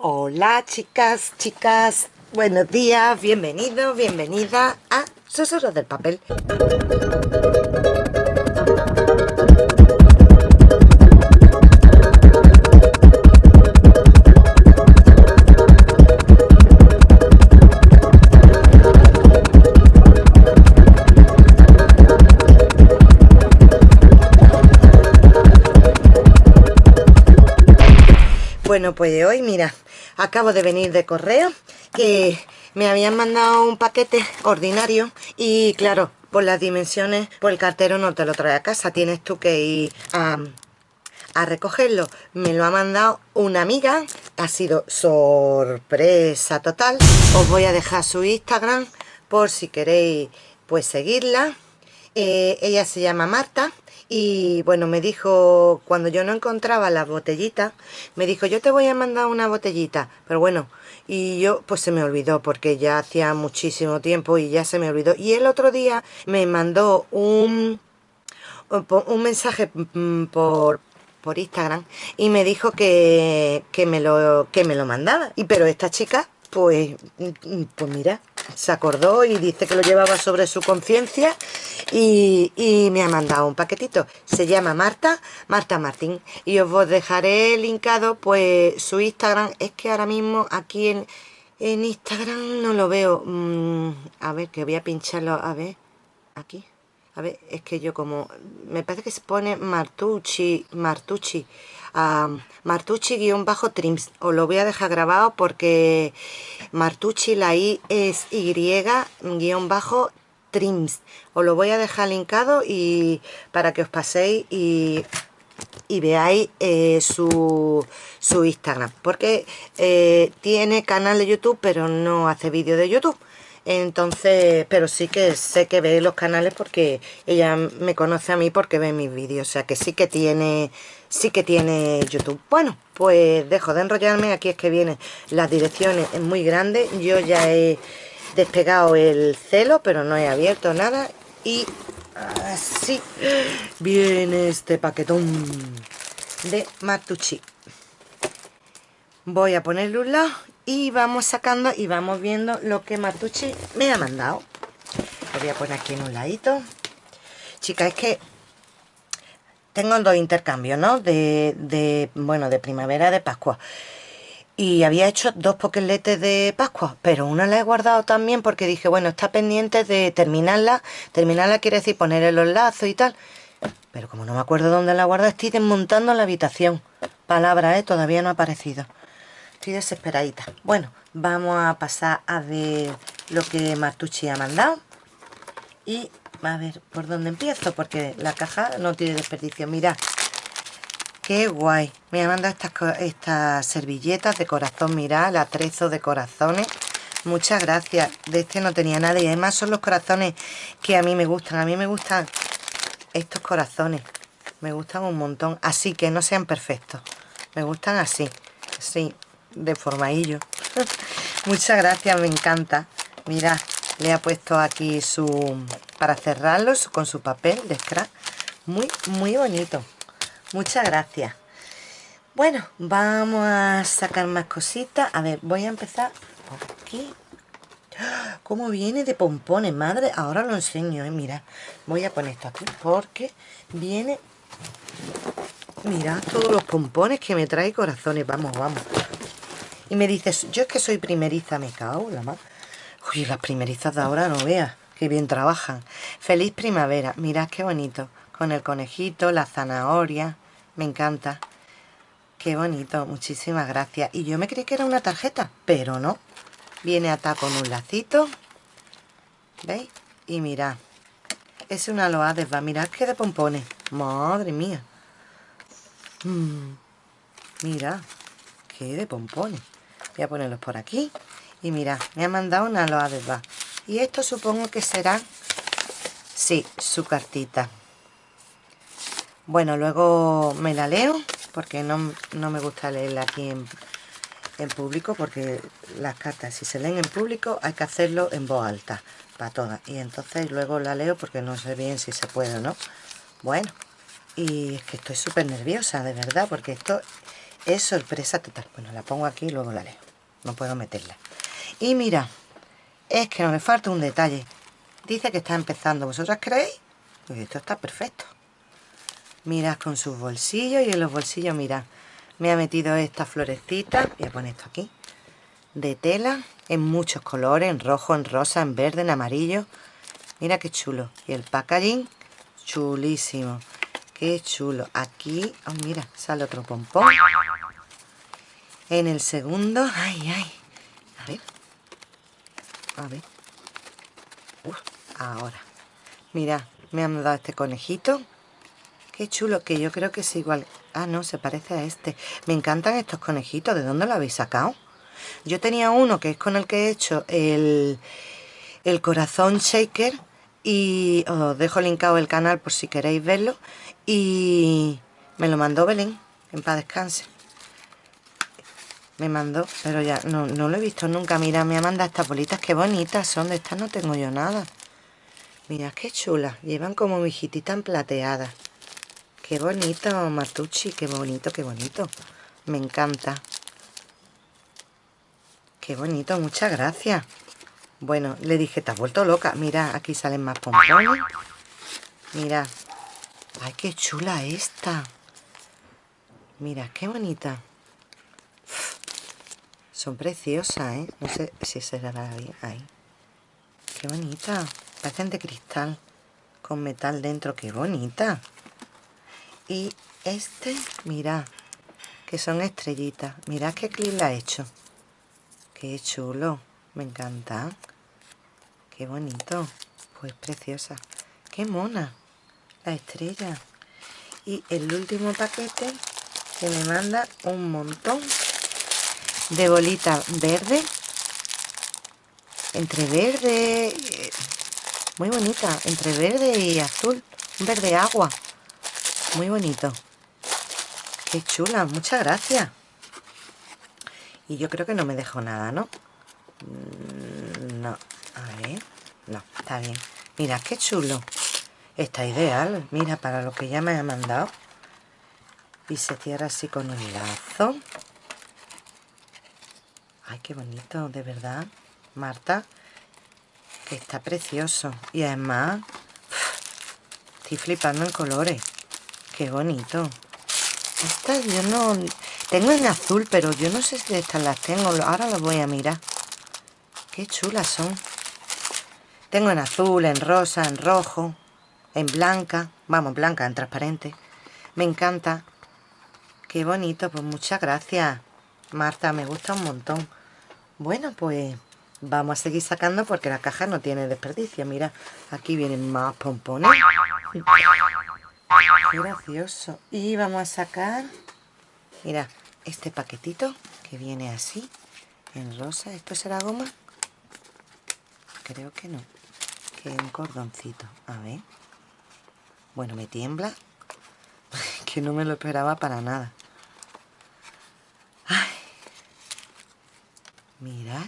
Hola chicas, chicas, buenos días, bienvenidos, bienvenida a Susurros del Papel. Bueno, pues hoy, mira, acabo de venir de correo que me habían mandado un paquete ordinario y claro, por las dimensiones, pues el cartero no te lo trae a casa, tienes tú que ir a, a recogerlo. Me lo ha mandado una amiga, ha sido sorpresa total. Os voy a dejar su Instagram por si queréis pues seguirla. Eh, ella se llama Marta y bueno, me dijo, cuando yo no encontraba la botellita, me dijo, yo te voy a mandar una botellita, pero bueno, y yo pues se me olvidó porque ya hacía muchísimo tiempo y ya se me olvidó. Y el otro día me mandó un, un mensaje mm, por, por Instagram y me dijo que, que, me lo, que me lo mandaba. Y pero esta chica, pues, mm, pues mira, se acordó y dice que lo llevaba sobre su conciencia y, me ha mandado un paquetito. Se llama Marta, Marta Martín. Y os dejaré linkado pues su Instagram. Es que ahora mismo aquí en, en Instagram no lo veo. Mm, a ver, que voy a pincharlo. A ver, aquí. A ver, es que yo como... Me parece que se pone Martucci, Martucci. Martucci-trims. Os lo voy a dejar grabado porque Martucci, la I es Y-trims. Os lo voy a dejar linkado y para que os paséis y, y veáis eh, su, su, Instagram. Porque eh, tiene canal de YouTube, pero no hace vídeo de YouTube entonces pero sí que sé que ve los canales porque ella me conoce a mí porque ve mis vídeos o sea que sí que tiene sí que tiene youtube. Bueno pues dejo de enrollarme aquí es que vienen las direcciones es muy grande. Yo ya he despegado el celo pero no he abierto nada. Y así viene este paquetón de Martucci. Voy a ponerle un lado y vamos sacando y vamos viendo lo que Martucci me ha mandado. Lo voy a poner aquí en un ladito. Chicas es que tengo dos intercambios ¿no? de, bueno de primavera de pascua y había hecho dos poqueletes de pascua pero una la he guardado también porque dije bueno está pendiente de terminarla terminarla quiere decir ponerle los lazos y tal pero como no me acuerdo dónde la guardo estoy desmontando la habitación palabra, ¿eh? todavía no ha aparecido Estoy desesperadita. Bueno, vamos a pasar a ver lo que Martucci ha mandado. Y a ver por dónde empiezo, porque la caja no tiene desperdicio. Mira, qué guay. Me ha mandado estas, estas servilletas de corazón. Mira, el atrezo de corazones. Muchas gracias. De este no tenía nada. Y además son los corazones que a mí me gustan. A mí me gustan estos corazones. Me gustan un montón. Así que no sean perfectos. Me gustan así. Sí, de formaillo muchas gracias me encanta mira le ha puesto aquí su para cerrarlos con su papel de scrap. Muy muy bonito. Muchas gracias. Bueno vamos a sacar más cositas. A ver voy a empezar por aquí. Como viene de pompones madre ahora lo enseño eh, mira voy a poner esto aquí porque viene mira todos los pompones que me trae corazones. Vamos vamos. Y me dices, yo es que soy primeriza, me cago la más. Uy, las primerizas de ahora no veas, qué bien trabajan. Feliz primavera, mirad qué bonito. Con el conejito, la zanahoria, me encanta. Qué bonito, muchísimas gracias. Y yo me creí que era una tarjeta, pero no. Viene atado con un lacito. ¿Veis? Y mirad. Es una va mirad qué de pompones. Madre mía. Mm. Mira, qué de pompones voy a ponerlos por aquí y mira, me ha mandado una loa de va y esto supongo que será sí, su cartita bueno, luego me la leo porque no, me gusta leerla aquí en, en público porque las cartas si se leen en público hay que hacerlo en voz alta para todas y entonces luego la leo porque no sé bien si se puede o no bueno y es que estoy súper nerviosa de verdad porque esto es sorpresa total. Bueno, la pongo aquí y luego la leo. No puedo meterla. Y mira, es que no le falta un detalle. Dice que está empezando. ¿Vosotras creéis? Pues esto está perfecto. Mirad con sus bolsillos y en los bolsillos, mirad, me ha metido esta florecita. Voy a poner esto aquí. De tela en muchos colores, en rojo, en rosa, en verde, en amarillo. Mira qué chulo. Y el packaging, chulísimo. Qué chulo. Aquí, oh, mira, sale otro pompón. En el segundo, ay, ay. A ver. Ver. ahora. Mira, me han dado este conejito. Qué chulo, que yo creo que es igual. Ah, no, se parece a este. Me encantan estos conejitos. ¿De dónde lo habéis sacado? Yo tenía uno que es con el que he hecho el, el corazón shaker y os dejo linkado el canal por si queréis verlo y me lo mandó Belén en paz descanse me mandó, pero ya no, no lo he visto nunca mira, me ha mandado estas bolitas, qué bonitas son de estas no tengo yo nada mira qué chulas, llevan como mi tan plateada qué bonito Matucci, qué bonito, qué bonito me encanta qué bonito, muchas gracias bueno, le dije, te has vuelto loca. Mira, aquí salen más pompones. Mira. Ay, qué chula esta. Mira, qué bonita. Son preciosas, ¿eh? No sé si se dará bien ahí. Qué bonita. Parecen de cristal. Con metal dentro. Qué bonita. Y este, mira. Que son estrellitas. Mira qué clip la he hecho. Qué chulo. Me encanta. Qué bonito. Pues preciosa. Qué mona. La estrella. Y el último paquete que me manda un montón de bolitas verde. Entre verde... Muy bonita. Entre verde y azul. Un verde agua. Muy bonito. Qué chula. Muchas gracias. Y yo creo que no me dejo nada, ¿no? Mm, no, a ver No, está bien Mira, qué chulo Está ideal, mira, para lo que ya me ha mandado Y se cierra así con un lazo Ay, qué bonito, de verdad Marta Que está precioso Y además Estoy flipando en colores Qué bonito Estas yo no... Tengo en azul, pero yo no sé si estas las tengo Ahora las voy a mirar Qué chulas son. Tengo en azul, en rosa, en rojo, en blanca. Vamos, blanca, en transparente. Me encanta. Qué bonito, pues muchas gracias. Marta, me gusta un montón. Bueno, pues vamos a seguir sacando porque la caja no tiene desperdicio. Mira, aquí vienen más pompones. Qué gracioso. Y vamos a sacar, mira, este paquetito que viene así, en rosa. ¿Esto será goma? creo que no que un cordoncito a ver bueno me tiembla que no me lo esperaba para nada Ay. mirad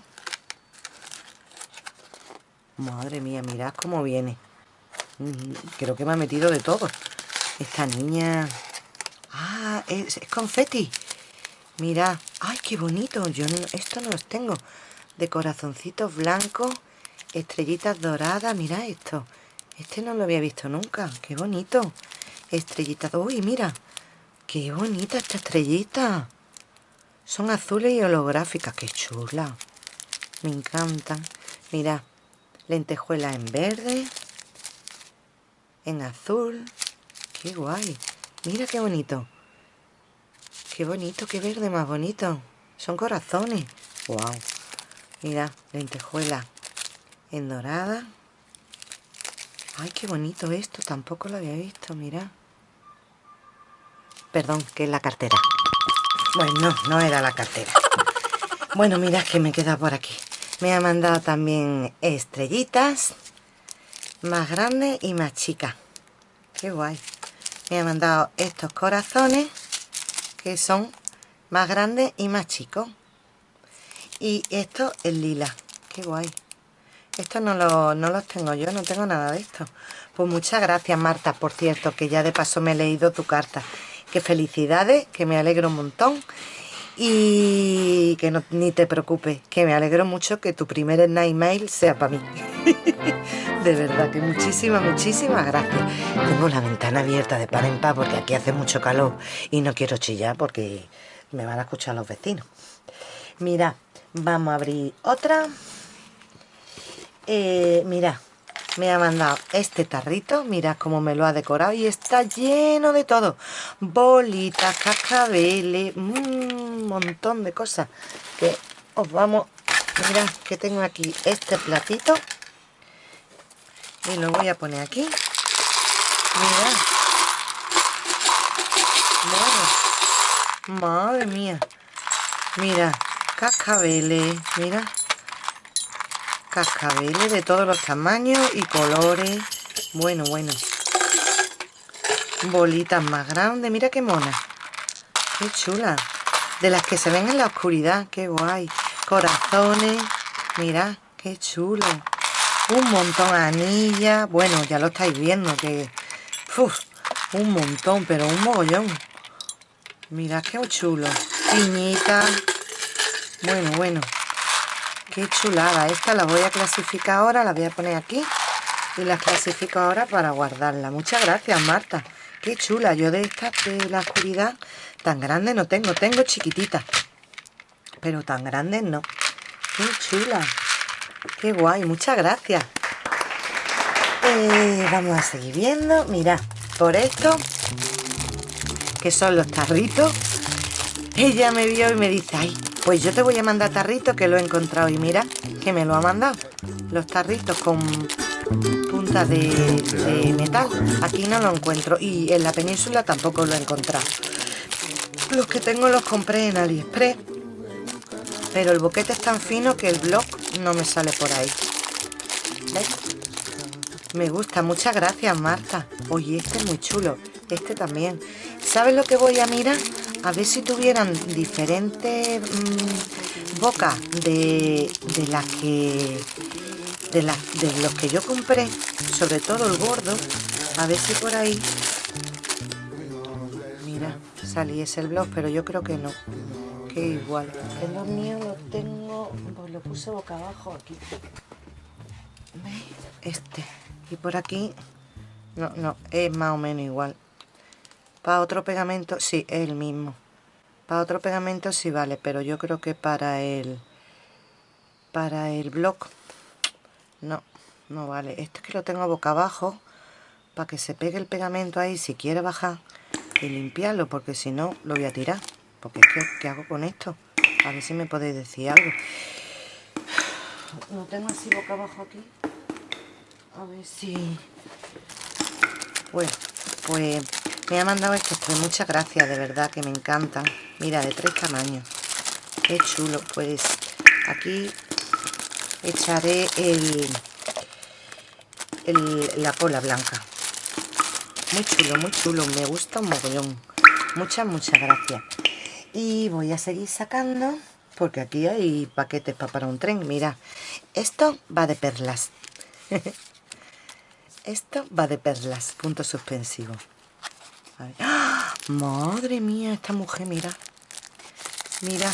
madre mía mirad cómo viene creo que me ha metido de todo esta niña ah es, es confeti mirad ay qué bonito yo esto no los tengo de corazoncitos blancos Estrellitas doradas, mira esto. Este no lo había visto nunca. Qué bonito. Estrellitas. Uy, mira. Qué bonita esta estrellita. Son azules y holográficas. Qué chula. Me encantan. Mira. Lentejuela en verde. En azul. Qué guay. Mira qué bonito. Qué bonito, qué verde más bonito. Son corazones. Wow. Mira, lentejuela en dorada ay qué bonito esto tampoco lo había visto mira perdón que es la cartera bueno no era la cartera bueno mira que me queda por aquí me ha mandado también estrellitas más grandes y más chicas qué guay. Me ha mandado estos corazones que son más grandes y más chicos y esto es lila. Qué guay. Estos no, los tengo yo, no tengo nada de esto. Pues muchas gracias, Marta, por cierto, que ya de paso me he leído tu carta. que felicidades, que me alegro un montón y que no, ni te preocupes, que me alegro mucho que tu primer night mail sea para mí. de verdad que muchísimas, muchísimas gracias. Tengo la ventana abierta de par en par porque aquí hace mucho calor y no quiero chillar porque me van a escuchar los vecinos. Mira, vamos a abrir otra. Eh, mira, me ha mandado este tarrito, mira cómo me lo ha decorado y está lleno de todo. Bolitas, cascabeles, un montón de cosas que os vamos... Mira que tengo aquí este platito y lo voy a poner aquí. Mira. Madre, madre mía. Mira, cascabeles, mira cascabeles de todos los tamaños y colores. Bueno, bueno. Bolitas más grandes, mira qué mona. Qué chula. De las que se ven en la oscuridad, qué guay. Corazones, mira qué chulo. Un montón de anillas. Bueno, ya lo estáis viendo que un montón, pero un mogollón. Mira qué chulo. Piñitas. Bueno, bueno Qué chulada. Esta la voy a clasificar ahora, la voy a poner aquí. Y la clasifico ahora para guardarla. Muchas gracias, Marta. Qué chula. Yo de esta, de la oscuridad, tan grande no tengo. Tengo chiquititas. Pero tan grandes no. Qué chula. Qué guay. Muchas gracias. Eh, vamos a seguir viendo. Mira, por esto, que son los tarritos, ella me vio y me dice, ay, pues yo te voy a mandar tarritos que lo he encontrado y mira que me lo ha mandado. Los tarritos con punta de, metal. Aquí no lo encuentro y en la península tampoco lo he encontrado. Los que tengo los compré en Aliexpress. Pero el boquete es tan fino que el blog no me sale por ahí. ¿Ves? Me gusta, muchas gracias Marta. Oye, este es muy chulo. Este también. ¿Sabes lo que voy a mirar? A ver si tuvieran diferentes mm, bocas de, de las que de, de los que yo compré sobre todo el gordo. A ver si por ahí. Mira saliese el blog pero yo creo que no. Que igual. El los míos lo tengo pues lo puse boca abajo aquí. Este. Y por aquí. No, no, es más o menos igual para otro pegamento, sí, es el mismo. Para otro pegamento sí vale, pero yo creo que para el para el bloc no, no vale. Esto es que lo tengo boca abajo para que se pegue el pegamento ahí si quiere bajar y limpiarlo, porque si no lo voy a tirar. Porque es que, ¿qué hago con esto? A ver si me podéis decir algo. Lo tengo así boca abajo aquí. A ver si... Bueno, pues me ha mandado este pues muchas gracias, de verdad que me encantan. Mira, de tres tamaños. Qué chulo. Pues aquí echaré el, el, la cola blanca. Muy chulo, muy chulo. Me gusta un mogollón. Muchas, muchas gracias. Y voy a seguir sacando, porque aquí hay paquetes para, para un tren. Mira, esto va de perlas. esto va de perlas, punto suspensivo. ¡Ah! Madre mía, esta mujer, mira. Mira.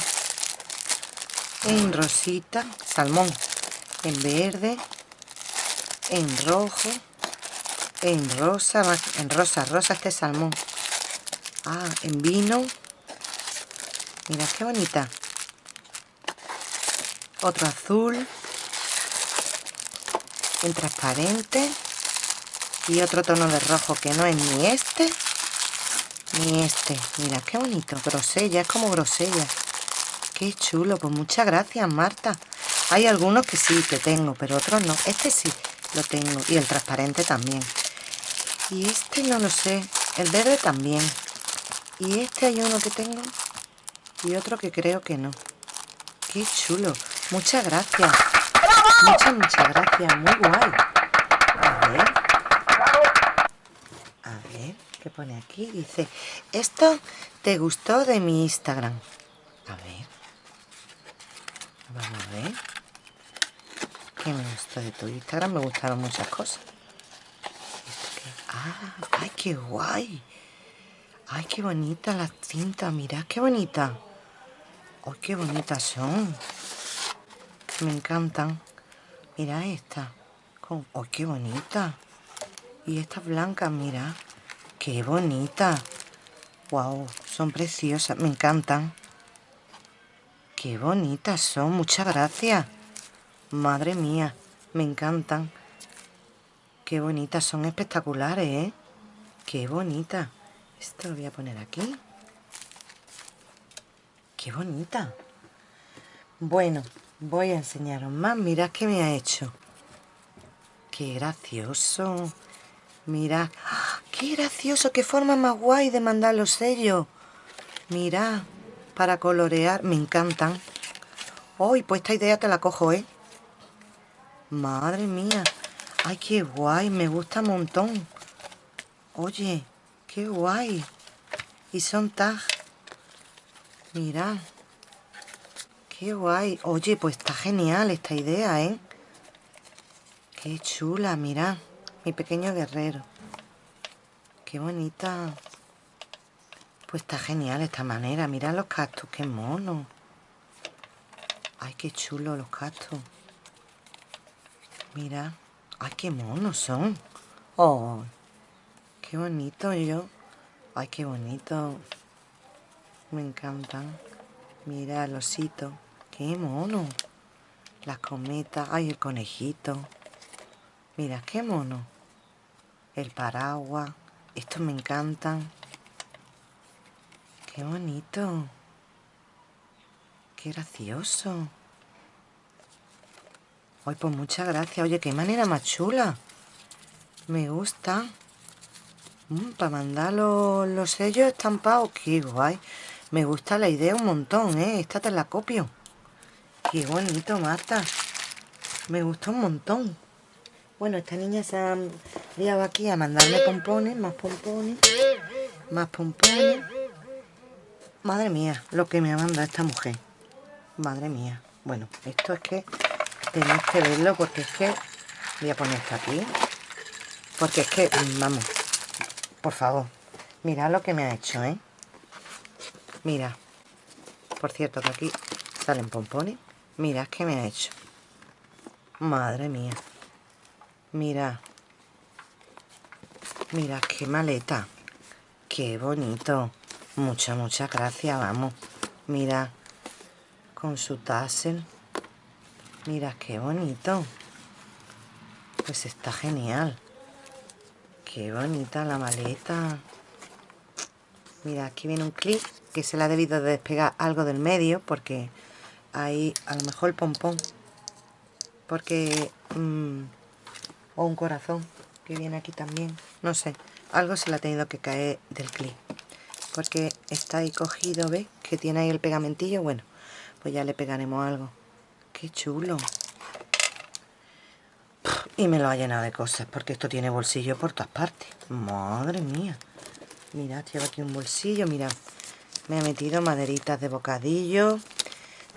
En rosita, salmón. En verde. En rojo. En rosa, en rosa, rosa este salmón. Ah, en vino. Mira qué bonita. Otro azul. En transparente. Y otro tono de rojo que no es ni este ni este. Mira, qué bonito. Grosella, es como grosella. Qué chulo. Pues muchas gracias, Marta. Hay algunos que sí, que tengo, pero otros no. Este sí lo tengo. Y el transparente también. Y este no lo sé. El verde también. Y este hay uno que tengo. Y otro que creo que no. Qué chulo. Muchas gracias. Muchas, muchas gracias. Muy guay. A ver pone aquí? Dice, esto te gustó de mi Instagram. A ver. Vamos a ver. ¿Qué me gustó de tu Instagram? Me gustaron muchas cosas. Ah, ¡ay, qué guay! Ay, qué bonita la cinta, mirad qué bonita. Ay, qué bonitas son. Me encantan. Mira esta. Ay, qué bonita. Y estas blancas, mira. Qué bonita. Wow, son preciosas, me encantan. Qué bonitas son, muchas gracias. Madre mía, me encantan. Qué bonitas, son espectaculares, ¿eh? Qué bonita. Esto lo voy a poner aquí. Qué bonita. Bueno, voy a enseñaros más. Mirad qué me ha hecho. Qué gracioso. Mirad. ¡Ah! Qué gracioso. Qué forma más guay de mandar los sellos. Mirad. Para colorear. Me encantan. Hoy, pues esta idea te la cojo, ¿eh? Madre mía. Ay, qué guay. Me gusta un montón. Oye, qué guay. Y son tag. Mirad. Qué guay. Oye, pues está genial esta idea, ¿eh? Qué chula, mirad. Mi pequeño guerrero. Qué bonita. Pues está genial esta manera. Mirad los cactus, qué mono. Ay, qué chulo los cactus. Mira. Ay, qué monos son. Oh, qué bonito yo. Ay, qué bonito. Me encantan. Mira el osito. Qué mono. Las cometas. Ay, el conejito. Mira, qué mono. El paraguas. Estos me encantan. Qué bonito. Qué gracioso. Ay, pues muchas gracias. Oye, qué manera más chula. Me gusta. Mm, para mandar los, sellos estampados. Qué guay. Me gusta la idea un montón, ¿eh? Esta te la copio. Qué bonito, Marta. Me gusta un montón. Bueno, esta niña se ha liado aquí a mandarme pompones, más pompones, más pompones. Madre mía, lo que me ha mandado esta mujer. Madre mía. Bueno, esto es que tenéis que verlo porque es que voy a poner esto aquí porque es que vamos por favor mira lo que me ha hecho ¿eh? mira por cierto que aquí salen pompones mira que me ha hecho madre mía mira mira qué maleta qué bonito muchas muchas gracias vamos mira con su tassel Mira, qué bonito. Pues está genial. Qué bonita la maleta. Mira, aquí viene un clip que se le ha debido de despegar algo del medio porque ahí a lo mejor el pompón. Porque... Mm, o un corazón que viene aquí también. No sé, algo se le ha tenido que caer del clip. Porque está ahí cogido, ¿ves? Que tiene ahí el pegamentillo. Bueno, pues ya le pegaremos algo. Qué chulo. Y me lo ha llenado de cosas, porque esto tiene bolsillo por todas partes. Madre mía. Mirad, lleva aquí un bolsillo, mirad. Me ha metido maderitas de bocadillo,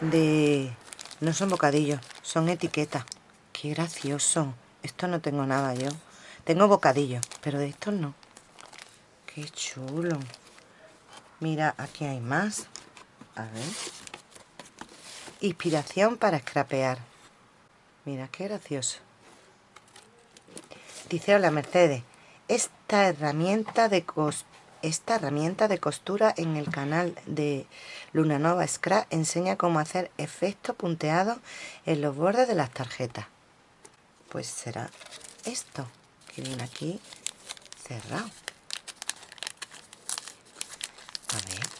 de... No son bocadillos, son etiquetas. Qué gracioso. Esto no tengo nada yo. Tengo bocadillos, pero de estos no. Qué chulo. Mira, aquí hay más. A ver. Inspiración para escrapear. Mira, qué gracioso. Dice, hola Mercedes, esta herramienta de esta herramienta de costura en el canal de Luna Nova Scrap enseña cómo hacer efectos punteados en los bordes de las tarjetas. Pues será esto, viene aquí cerrado. A ver.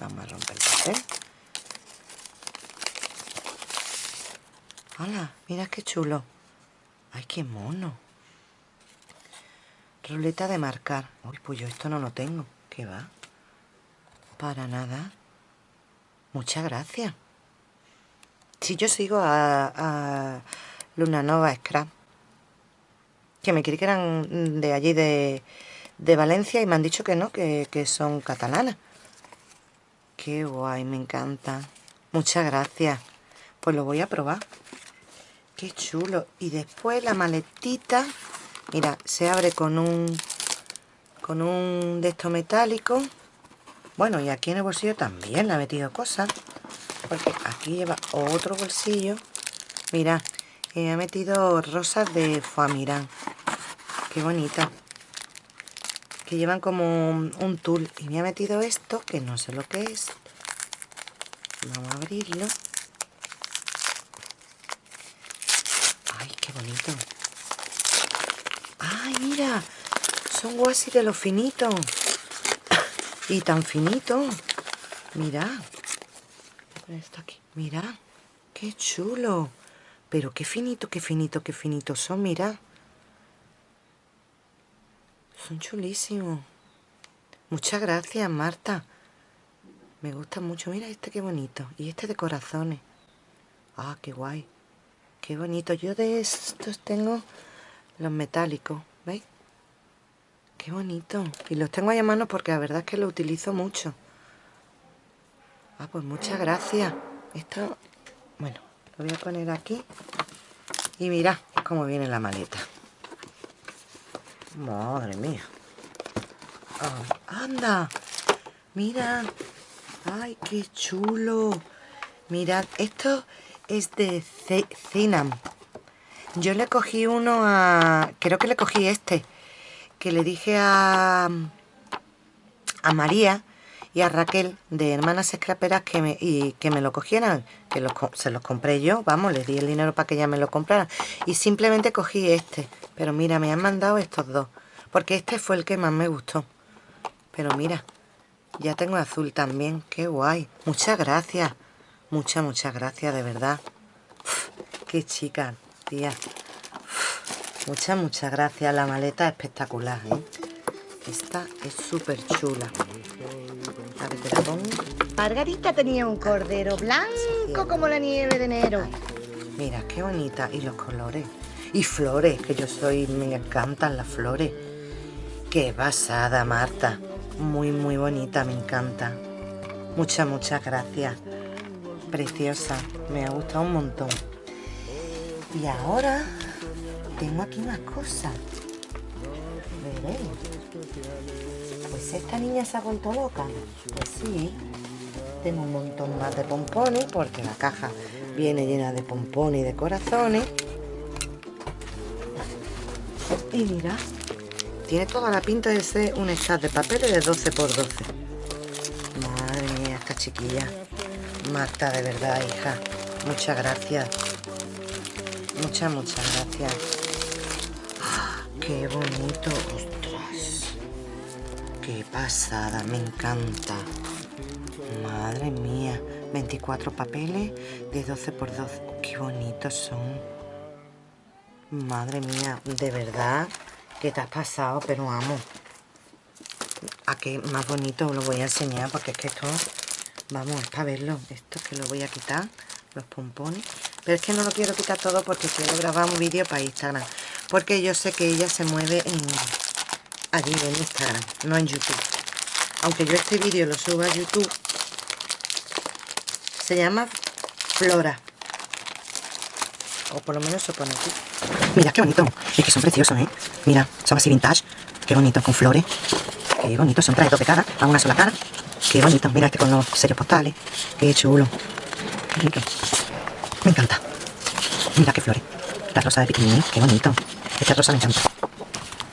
Vamos a romper el papel. ¡Hala! Mira qué chulo. ¡Ay, qué mono! Ruleta de marcar. Uy, pues esto no lo tengo. ¿Qué va? Para nada. Muchas gracias. Si yo sigo a, Luna Nova Scrap, que me creí que eran de allí de, de Valencia y me han dicho que no, que, que son catalanas. Qué guay, me encanta. Muchas gracias. Pues lo voy a probar. Qué chulo. Y después la maletita, mira, se abre con un con un de estos metálicos. Bueno, y aquí en el bolsillo también le ha metido cosas. Porque aquí lleva otro bolsillo. Mira, me ha metido rosas de Foamirán. Qué bonita. Que llevan como un tul. Y me ha metido esto, que no sé lo que es. Vamos a abrirlo. Ay, qué bonito. Ay, mira. Son guasi de los finitos. Y tan finito. Mira. Esto aquí. Mira. Qué chulo. Pero qué finito, qué finito, qué finito son, mira. Son chulísimos. Muchas gracias, Marta. Me gusta mucho. Mira este qué bonito. Y este de corazones. Ah, qué guay. Qué bonito. Yo de estos tengo los metálicos. ¿Veis? Qué bonito. Y los tengo ahí a mano porque la verdad es que lo utilizo mucho. Ah, pues muchas gracias. Esto, bueno, voy a poner aquí. Y mira cómo viene la maleta. Madre mía. Ah, ¡Anda! Mira. ¡Ay, qué chulo! Mirad, esto es de Zinam. Yo le cogí uno a... Creo que le cogí este que le dije a, a María y a Raquel de Hermanas Escraperas que me, y que me lo cogieran, que se los compré yo, vamos, les di el dinero para que ella me lo comprara. Y simplemente cogí este, pero mira, me han mandado estos dos, porque este fue el que más me gustó. Pero mira, ya tengo azul también, qué guay. Muchas gracias, muchas, muchas gracias, de verdad. qué chica, tía. Muchas, muchas gracias. La maleta es espectacular, ¿eh? Esta es súper chula. A ver, te la pongo. Margarita tenía un cordero blanco como la nieve de enero. Mira, qué bonita. Y los colores. Y flores, que yo soy... Me encantan las flores. Qué basada, Marta. Muy, muy bonita, me encanta. Muchas, muchas gracias. Preciosa. Me ha gustado un montón. Y ahora tengo aquí una cosa. Pues esta niña se ha vuelto loca. Pues sí. Tengo un montón más de pompones porque la caja viene llena de pompones y de corazones. Y mira, tiene toda la pinta de ser un stack de papeles de 12 x 12. Madre mía, esta chiquilla. Marta, de verdad, hija. Muchas gracias. Muchas, muchas gracias. Qué bonito. Qué pasada, me encanta. Madre mía, 24 papeles de 12 por 12. Qué bonitos son. Madre mía, de verdad que te has pasado, pero amo. A qué más bonito lo voy a enseñar porque es que esto, vamos, para verlo. Esto que lo voy a quitar, los pompones. Pero es que no lo quiero quitar todo porque quiero grabar un vídeo para Instagram porque yo sé que ella se mueve en, allí en Instagram, no en YouTube. Aunque yo este vídeo lo suba a YouTube, se llama Flora. O por lo menos se pone aquí. Mira, qué bonito. Es que son preciosos, ¿eh? Mira, son así vintage. Qué bonito, con flores. Qué bonito, son trae dos de cara, a una sola cara. Qué bonito. Mira este con los sellos postales. Qué chulo. Qué rico. Me encanta. Mira qué flores. La rosa de piquín, qué bonito. Este rosa me encanta.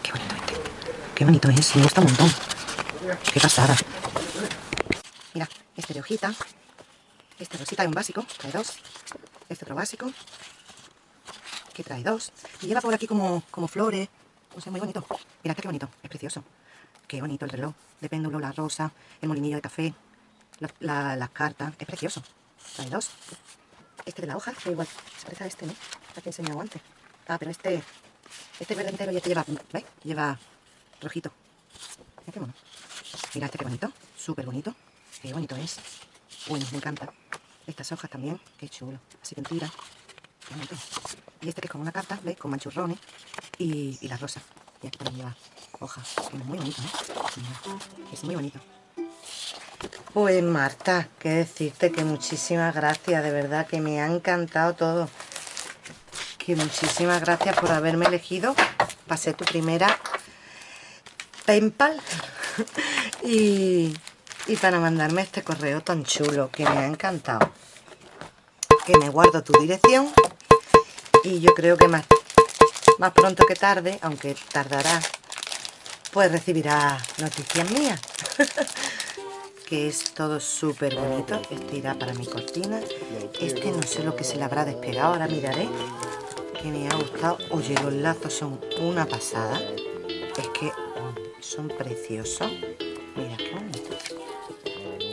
Qué bonito este. Qué bonito es, me gusta un montón. Qué pasada. Mira, este de hojita. Este rosita es un básico, trae dos. Este otro básico. Que trae dos. Y lleva por aquí como, como flores. O sea, muy bonito. Mira, qué bonito, es precioso. Qué bonito el reloj. De péndulo, la rosa, el molinillo de café, las cartas. Es precioso. Trae dos. Este de la hoja, que igual. Se parece a este, ¿no? La que he enseñado antes. Ah, pero este este verde entero y este lleva, ¿veis? Lleva rojito. Mira qué mono. Este qué bonito, súper bonito. Qué bonito es. Bueno, me encanta. Estas hojas también, qué chulo. Así que tira. Y este que es como una carta, ¿veis? Con manchurrones y, y la rosa. Y aquí también lleva hojas. Es muy bonito, ¿eh? es muy bonito. Pues Marta, qué decirte que muchísimas gracias, de verdad que me ha encantado todo muchísimas gracias por haberme elegido ser tu primera PayPal y, y para mandarme este correo tan chulo que me ha encantado. Que me guardo tu dirección y yo creo que más, más pronto que tarde, aunque tardará, pues recibirá noticias mías. que es todo súper bonito. Este irá para mi cortina. Este no sé lo que se le habrá despegado, ahora miraré. Que me ha gustado. Oye, los lazos son una pasada. Es que son preciosos. Mira qué bonito.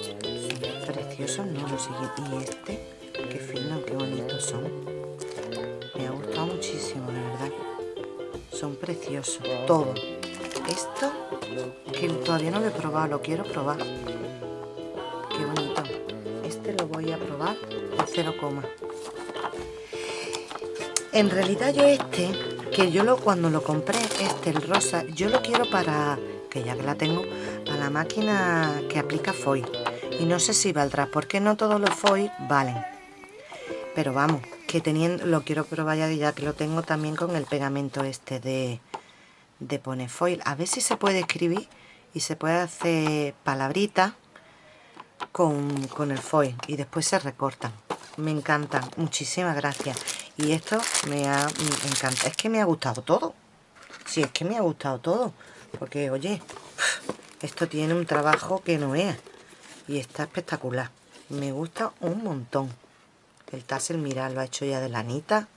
Son preciosos, no lo siguiente. Y este, qué fino, qué bonitos son. Me ha gustado muchísimo, de verdad. Son preciosos, todo. Esto, que todavía no lo he probado, lo quiero probar qué bonito este lo voy a probar a 0, en realidad yo este que yo lo cuando lo compré este el rosa yo lo quiero para que ya que la tengo para la máquina que aplica foil. Y no sé si valdrá porque no todos los foil valen. Pero vamos que teniendo lo quiero probar ya, ya que lo tengo también con el pegamento este de de pone foil. A ver si se puede escribir y se puede hacer palabritas con, el foil y después se recortan me encantan, muchísimas gracias y esto me ha me encanta, es que me ha gustado todo. Si es que me ha gustado todo. Porque oye esto tiene un trabajo que no es. Y está espectacular. Me gusta un montón. El tassel, mirad, lo ha hecho ya de lanita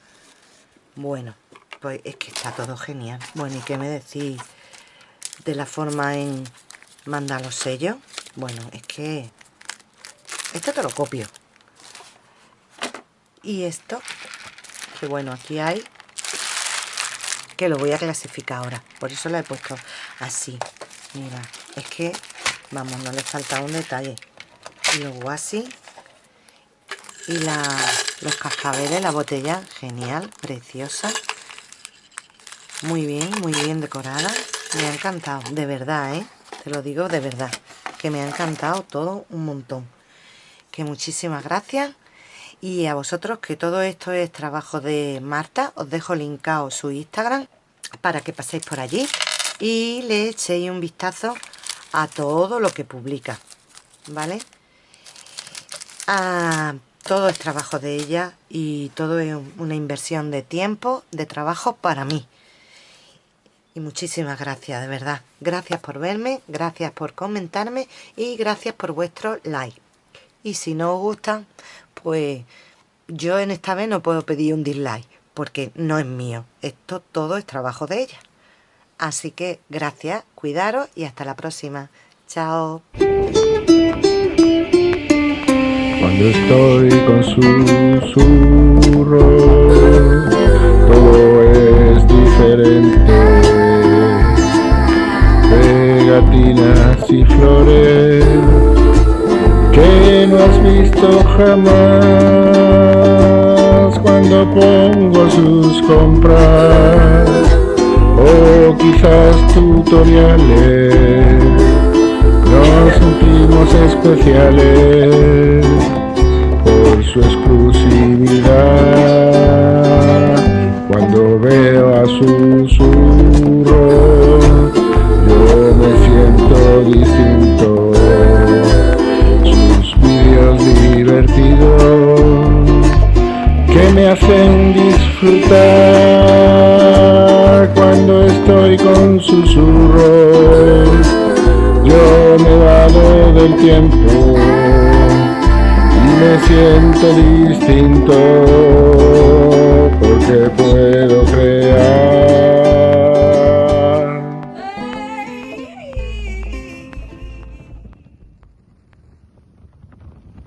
bueno, pues es que está todo genial. Bueno, ¿y qué me decís de la forma en mandar los sellos? bueno, es que esto te lo copio. Y esto, que bueno, aquí hay, que lo voy a clasificar ahora. Por eso lo he puesto así. Mira, es que, vamos, no le falta un detalle. Y luego así. Y la, los cascabeles, la botella, genial, preciosa. Muy bien, muy bien decorada. Me ha encantado, de verdad, ¿eh? Te lo digo de verdad. Que me ha encantado todo un montón que muchísimas gracias y a vosotros que todo esto es trabajo de Marta os dejo linkado su Instagram para que paséis por allí y le echéis un vistazo a todo lo que publica ¿vale? A, todo es trabajo de ella y todo es una inversión de tiempo, de trabajo para mí y muchísimas gracias, de verdad. Gracias por verme, gracias por comentarme y gracias por vuestro like y si no os gusta, pues yo en esta vez no puedo pedir un dislike, porque no es mío. Esto todo es trabajo de ella. Así que gracias, cuidaros y hasta la próxima. Chao. Cuando estoy con susurros, todo es diferente. Pegatinas y flores que no has visto jamás cuando pongo sus compras. O quizás tutoriales nos sentimos especiales por su exclusividad. Cuando veo a susurro yo me siento distinto que me hacen disfrutar cuando estoy con susurros. Yo me vado del tiempo y me siento distinto porque puedo creer